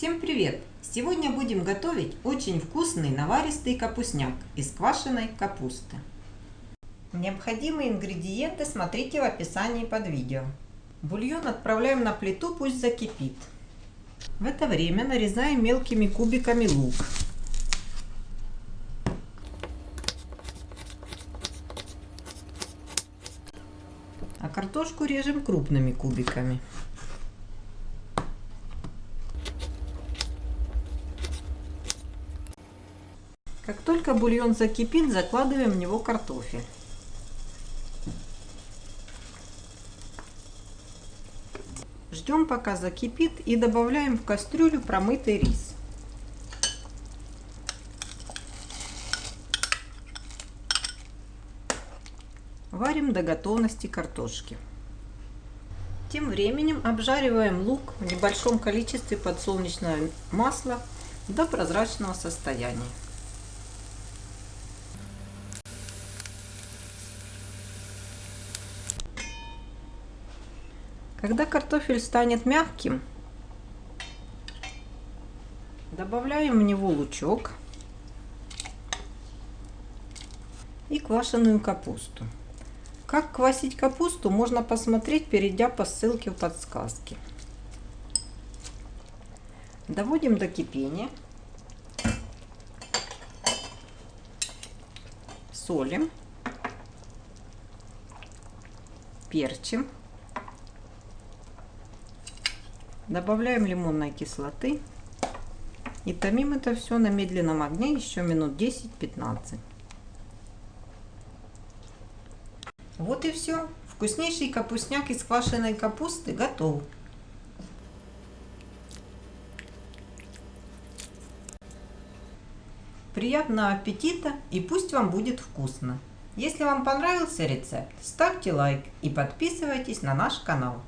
Всем привет! Сегодня будем готовить очень вкусный наваристый капустняк из квашеной капусты. Необходимые ингредиенты смотрите в описании под видео. Бульон отправляем на плиту, пусть закипит. В это время нарезаем мелкими кубиками лук. А картошку режем крупными кубиками. Как только бульон закипит, закладываем в него картофель. Ждем пока закипит и добавляем в кастрюлю промытый рис. Варим до готовности картошки. Тем временем обжариваем лук в небольшом количестве подсолнечного масла до прозрачного состояния. Когда картофель станет мягким, добавляем в него лучок и квашеную капусту. Как квасить капусту, можно посмотреть, перейдя по ссылке в подсказке. Доводим до кипения. Солим. Перчим. Добавляем лимонной кислоты и томим это все на медленном огне еще минут 10-15. Вот и все. Вкуснейший капустняк из квашеной капусты готов. Приятного аппетита и пусть вам будет вкусно! Если вам понравился рецепт, ставьте лайк и подписывайтесь на наш канал.